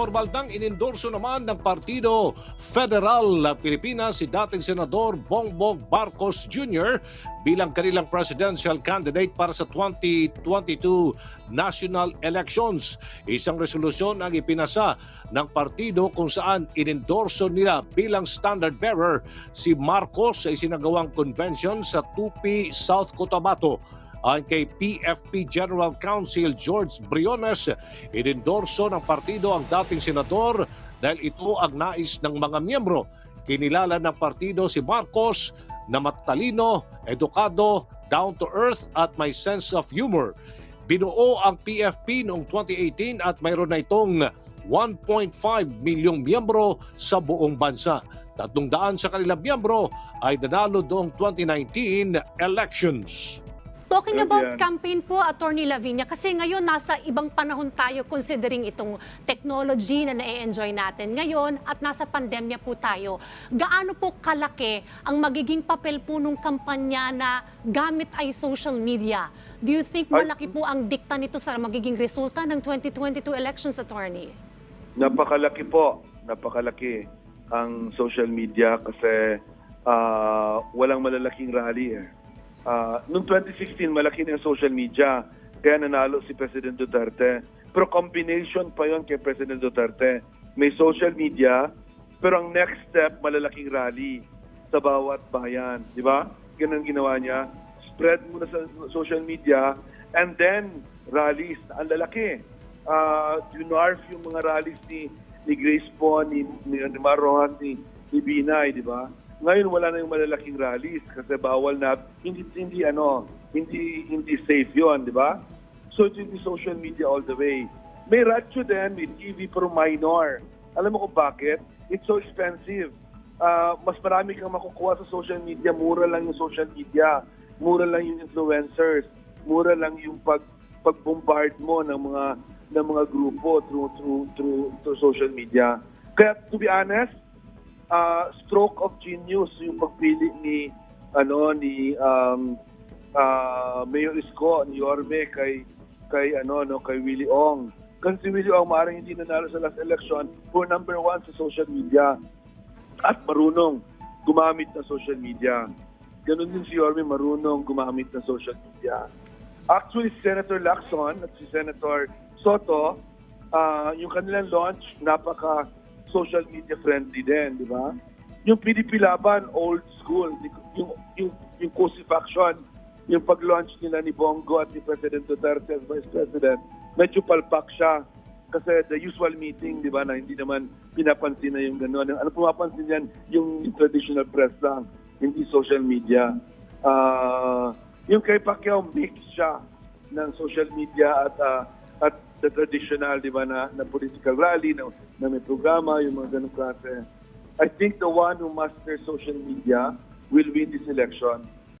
formal nang inendorso naman ng Partido Federal Pilipinas si dating Senador Bongbong Marcos Jr. bilang kanilang presidential candidate para sa 2022 national elections. Isang resolusyon ang ipinasa ng partido kung saan inendorso nila bilang standard bearer si Marcos sa isinagawang convention sa Tupi, South Cotabato. Ayon kay PFP General Counsel George Briones, inendorso ng partido ang dating senador dahil ito ang nais ng mga miyembro. Kinilala ng partido si Marcos na matalino, edukado, down to earth at may sense of humor. Binuo ang PFP noong 2018 at mayroon na itong 1.5 milyong miyembro sa buong bansa. Tatlong daan sa kanilang miyembro ay nanalo noong 2019 elections. Talking Pwede about yan. campaign po, Attorney Lavinia, kasi ngayon nasa ibang panahon tayo considering itong technology na na-enjoy natin ngayon at nasa pandemya po tayo. Gaano po kalaki ang magiging papel po nung kampanya na gamit ay social media? Do you think malaki po ang dikta nito sa magiging resulta ng 2022 elections, Attorney? Napakalaki po, napakalaki ang social media kasi ah, walang malalaking rally eh. Ah, noong 2016, malaki na yung social media, kaya nanalo si President Duterte. Pero combination pa yon kay President Duterte. May social media, pero ang next step, malalaking rally sa bawat bayan. Di ba? Ganun ginawa niya. Spread muna sa social media, and then rallies. Ang lalaki. Uh, Junarf yung mga rallies ni, ni Grace po, ni, ni, ni Maron, ni, ni Binay, di ba? Ngayon wala na yung malalaking rallies kasi bawal na hindi hindi ano, hindi hindi safe 'yon, di ba? So it be social media all the way. May radyo din, may TV pero minor. Alam mo kung bakit? It's so expensive. Ah, mas marami kang makukuha sa social media, mura lang yung social media, mura lang yung influencers, mura lang yung pag pag-bombard mo ng mga ng mga grupo through through through, through social media. Kaya to be honest, uh, stroke of genius yung pagpili ni ano ni um uh, Mayor Isko ni Yorme kay kay ano no kay Willie Ong. Kasi si Willie Ong maaaring hindi nanalo sa last election for number one sa social media at marunong gumamit ng social media. Ganon din si Yorme marunong gumamit ng social media. Actually, si Senator Lacson at si Senator Soto, ah, yung kanilang launch, napaka social media friendly din, di ba? Yung PDP Laban, old school. Yung, yung, yung crucifixion, yung pag-launch nila ni Bongo at ni President Duterte as Vice President, medyo palpak siya. Kasi the usual meeting, di ba, na hindi naman pinapansin na yung gano'n. Ano pumapansin yan? Yung, yung traditional press lang, hindi social media. Ah, yung kay Pacquiao, mix siya ng social media at ah, at the traditional, di ba, na, na political rally, na, na may programa, yung mga ganong klase. I think the one who masters social media will win this election.